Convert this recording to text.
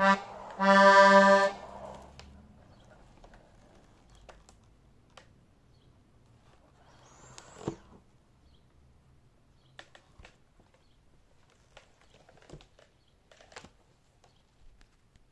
Bye.